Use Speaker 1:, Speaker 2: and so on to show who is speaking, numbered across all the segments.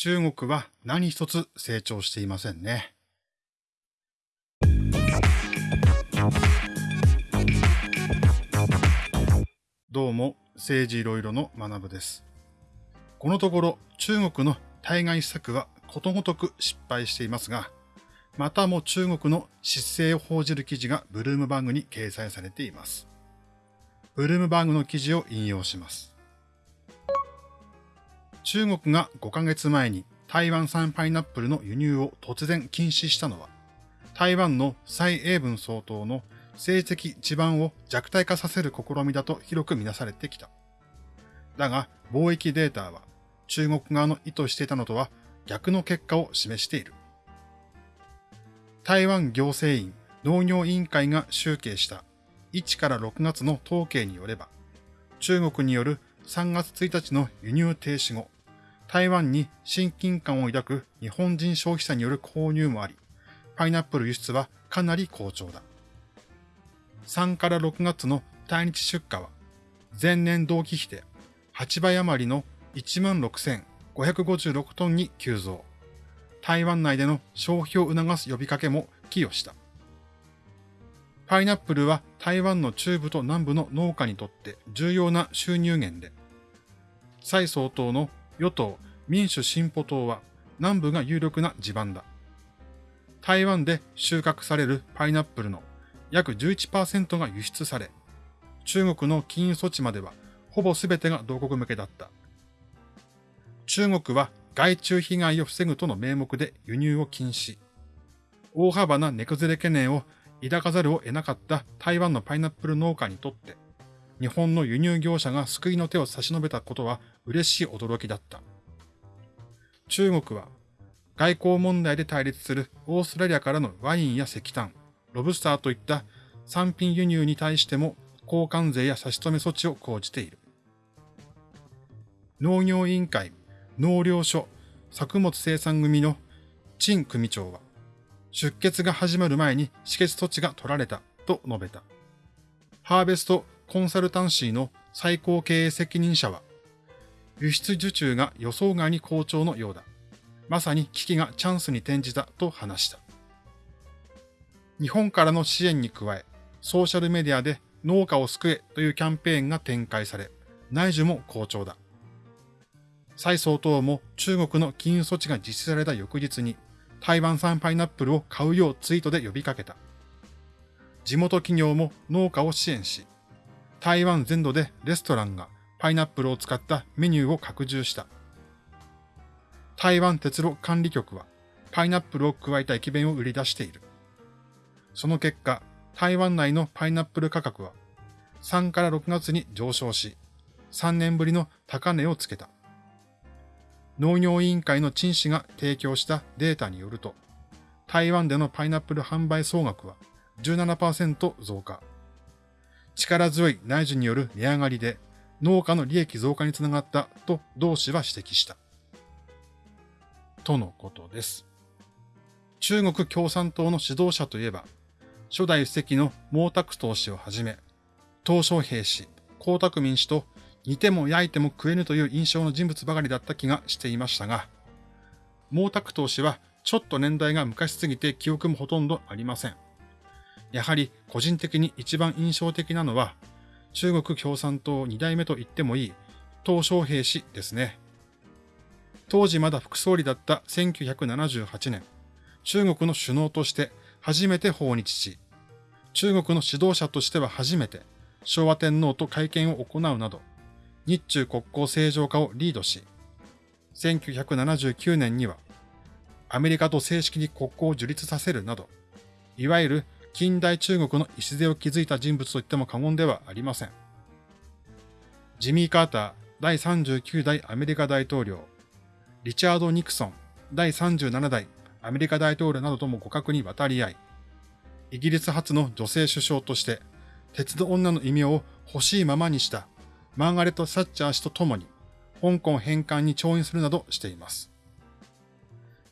Speaker 1: 中国は何一つ成長していませんね。どうも、政治いろいろの学部です。このところ、中国の対外施策はことごとく失敗していますが、またも中国の失勢を報じる記事がブルームバーグに掲載されています。ブルームバーグの記事を引用します。中国が5ヶ月前に台湾産パイナップルの輸入を突然禁止したのは、台湾の蔡英文総統の政治的地盤を弱体化させる試みだと広く見なされてきた。だが、貿易データは中国側の意図していたのとは逆の結果を示している。台湾行政院農業委員会が集計した1から6月の統計によれば、中国による3月1日の輸入停止後、台湾に親近感を抱く日本人消費者による購入もあり、パイナップル輸出はかなり好調だ。3から6月の対日出荷は、前年同期比で8倍余りの16,556トンに急増。台湾内での消費を促す呼びかけも寄与した。パイナップルは台湾の中部と南部の農家にとって重要な収入源で、蔡総統の与党民主進歩党は南部が有力な地盤だ。台湾で収穫されるパイナップルの約11%が輸出され、中国の禁輸措置まではほぼ全てが同国向けだった。中国は害虫被害を防ぐとの名目で輸入を禁止。大幅な値崩れ懸念を抱かざるを得なかった台湾のパイナップル農家にとって、日本の輸入業者が救いの手を差し伸べたことは嬉しい驚きだった。中国は外交問題で対立するオーストラリアからのワインや石炭、ロブスターといった産品輸入に対しても交換税や差し止め措置を講じている。農業委員会農糧所作物生産組の陳組長は、出血が始まる前に止血措置が取られたと述べた。ハーベストコンサルタンシーの最高経営責任者は、輸出受注が予想外に好調のようだ。まさに危機がチャンスに転じたと話した。日本からの支援に加え、ソーシャルメディアで農家を救えというキャンペーンが展開され、内需も好調だ。蔡総統も中国の禁輸措置が実施された翌日に台湾産パイナップルを買うようツイートで呼びかけた。地元企業も農家を支援し、台湾全土でレストランがパイナップルを使ったメニューを拡充した。台湾鉄路管理局はパイナップルを加えた駅弁を売り出している。その結果、台湾内のパイナップル価格は3から6月に上昇し、3年ぶりの高値をつけた。農業委員会の陳氏が提供したデータによると、台湾でのパイナップル販売総額は17%増加。力強い内需による値上がりで農家の利益増加につながったと同氏は指摘した。とのことです。中国共産党の指導者といえば、初代主席の毛沢東氏をはじめ、鄧小平氏、江沢民氏と煮ても焼いても食えぬという印象の人物ばかりだった気がしていましたが、毛沢東氏はちょっと年代が昔すぎて記憶もほとんどありません。やはり個人的に一番印象的なのは、中国共産党二代目と言ってもいい、鄧小平氏ですね。当時まだ副総理だった1978年、中国の首脳として初めて訪日し、中国の指導者としては初めて昭和天皇と会見を行うなど、日中国交正常化をリードし、1979年にはアメリカと正式に国交を樹立させるなど、いわゆる近代中国の礎を築いた人物と言っても過言ではありません。ジミー・カーター第39代アメリカ大統領、リチャード・ニクソン第37代アメリカ大統領などとも互角に渡り合い、イギリス初の女性首相として、鉄道女の異名を欲しいままにしたマーガレット・サッチャー氏と共に、香港返還に調印するなどしています。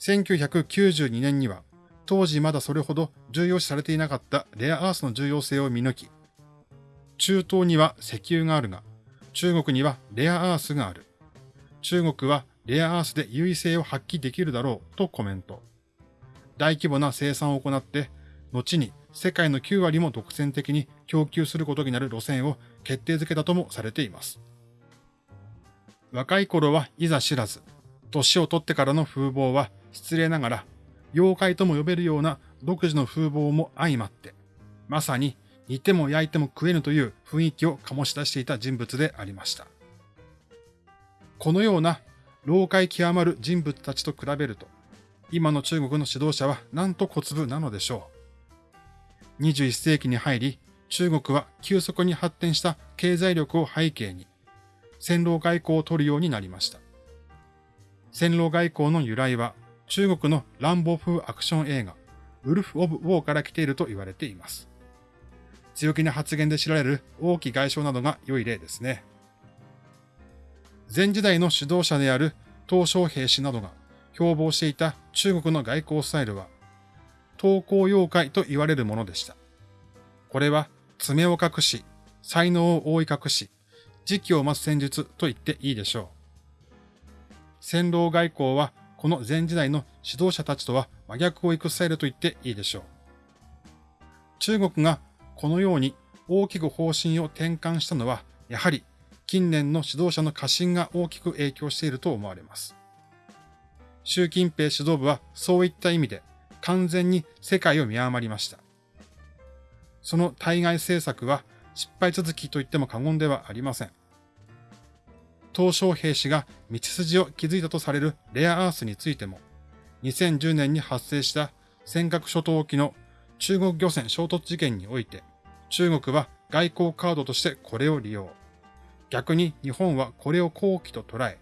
Speaker 1: 1992年には、当時まだそれほど重要視されていなかったレアアースの重要性を見抜き、中東には石油があるが、中国にはレアアースがある。中国はレアアースで優位性を発揮できるだろうとコメント。大規模な生産を行って、後に世界の9割も独占的に供給することになる路線を決定づけたともされています。若い頃はいざ知らず、年を取ってからの風貌は失礼ながら、妖怪とも呼べるような独自の風貌も相まって、まさに煮ても焼いても食えぬという雰囲気を醸し出していた人物でありました。このような老快極まる人物たちと比べると、今の中国の指導者はなんと小粒なのでしょう。21世紀に入り、中国は急速に発展した経済力を背景に、戦狼外交を取るようになりました。戦狼外交の由来は、中国の乱暴風アクション映画、ウルフ・オブ・ウォーから来ていると言われています。強気な発言で知られる王毅外相などが良い例ですね。前時代の指導者である鄧小平氏などが標榜していた中国の外交スタイルは、投稿妖怪と言われるものでした。これは爪を隠し、才能を覆い隠し、時期を待つ戦術と言っていいでしょう。戦狼外交はこの前時代の指導者たちとは真逆を行くスタイルと言っていいでしょう。中国がこのように大きく方針を転換したのは、やはり近年の指導者の過信が大きく影響していると思われます。習近平指導部はそういった意味で完全に世界を見誤りました。その対外政策は失敗続きと言っても過言ではありません。東小平氏が道筋を築いたとされるレアアースについても、2010年に発生した尖閣諸島沖の中国漁船衝突事件において、中国は外交カードとしてこれを利用。逆に日本はこれを後期と捉え、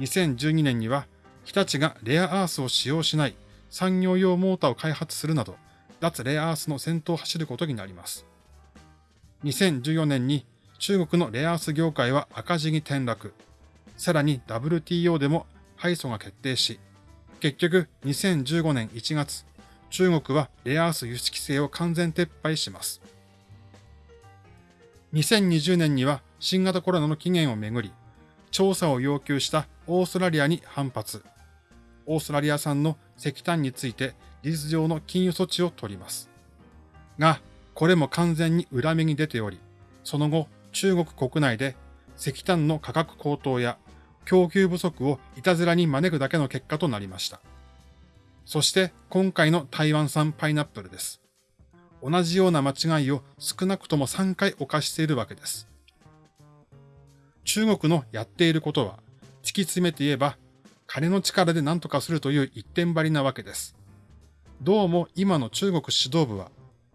Speaker 1: 2012年には日立がレアアースを使用しない産業用モーターを開発するなど、脱レアアースの先頭を走ることになります。2014年に中国のレアアース業界は赤字に転落。さらに WTO でも敗訴が決定し、結局2015年1月、中国はレアアース輸出規制を完全撤廃します。2020年には新型コロナの起源をめぐり、調査を要求したオーストラリアに反発。オーストラリア産の石炭について事実上の禁輸措置を取ります。が、これも完全に裏目に出ており、その後、中国国内で石炭の価格高騰や供給不足をいたずらに招くだけの結果となりました。そして今回の台湾産パイナップルです。同じような間違いを少なくとも3回犯しているわけです。中国のやっていることは、突き詰めて言えば、金の力で何とかするという一点張りなわけです。どうも今の中国指導部は、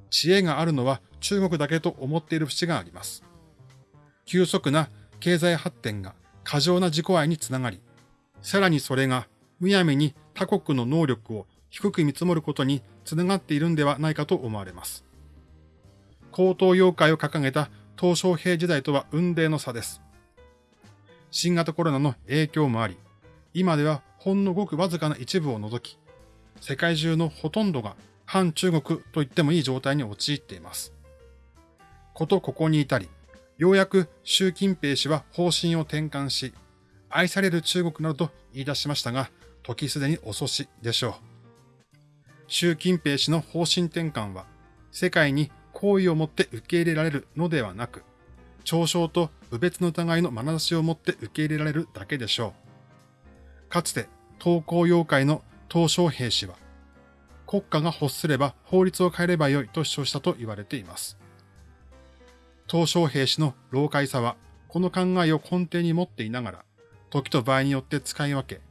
Speaker 1: 知恵があるのは中国だけと思っている節があります。急速な経済発展が過剰な自己愛につながり、さらにそれがむやみに他国の能力を低く見積もることにつながっているんではないかと思われます。高等妖怪を掲げた東小平時代とは運命の差です。新型コロナの影響もあり、今ではほんのごくわずかな一部を除き、世界中のほとんどが反中国と言ってもいい状態に陥っています。ことここに至り、ようやく習近平氏は方針を転換し、愛される中国などと言い出しましたが、時すでに遅しでしょう。習近平氏の方針転換は、世界に好意を持って受け入れられるのではなく、嘲笑と侮蔑の疑いの眼差しを持って受け入れられるだけでしょう。かつて、投稿妖怪の東小平氏は、国家が欲すれば法律を変えればよいと主張したと言われています。東小平氏の老快さは、この考えを根底に持っていながら、時と場合によって使い分け、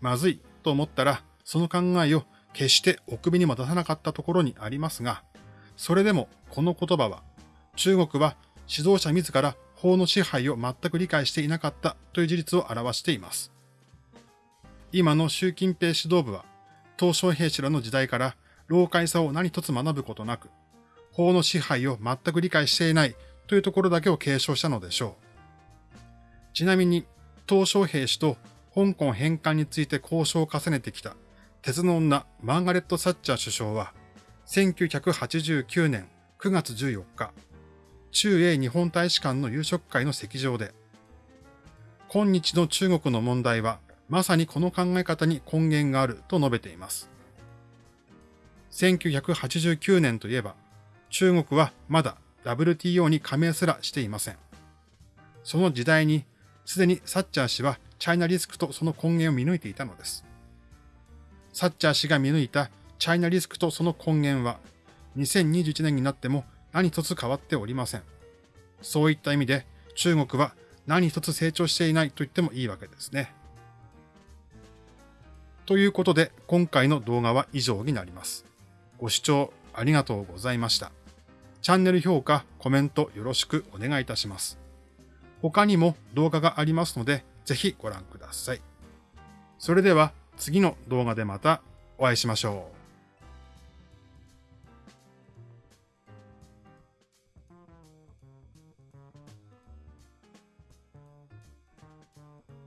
Speaker 1: まずいと思ったら、その考えを決してお首にも出さなかったところにありますが、それでもこの言葉は、中国は指導者自ら法の支配を全く理解していなかったという事実を表しています。今の習近平指導部は、東小平氏らの時代から老快さを何一つ学ぶことなく、法の支配を全く理解していないというところだけを継承したのでしょう。ちなみに、東小平氏と香港返還について交渉を重ねてきた鉄の女マーガレット・サッチャー首相は、1989年9月14日、中英日本大使館の夕食会の席上で、今日の中国の問題はまさにこの考え方に根源があると述べています。1989年といえば、中国はまだ WTO に加盟すらしていません。その時代に、すでにサッチャー氏はチャイナリスクとその根源を見抜いていたのです。サッチャー氏が見抜いたチャイナリスクとその根源は、2021年になっても何一つ変わっておりません。そういった意味で中国は何一つ成長していないと言ってもいいわけですね。ということで今回の動画は以上になります。ご視聴ありがとうございました。チャンネル評価、コメントよろしくお願いいたします。他にも動画がありますのでぜひご覧ください。それでは次の動画でまたお会いしましょう。